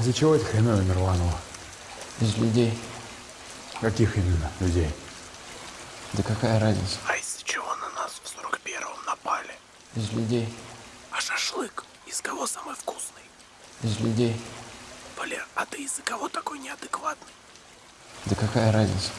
Из-за чего это хреновина рванула? Из людей. Каких именно людей? Да какая разница? А из-за чего на нас в 41-м напали? Из людей. А шашлык из кого самый вкусный? Из людей. Валер, а ты из-за кого такой неадекватный? Да какая разница?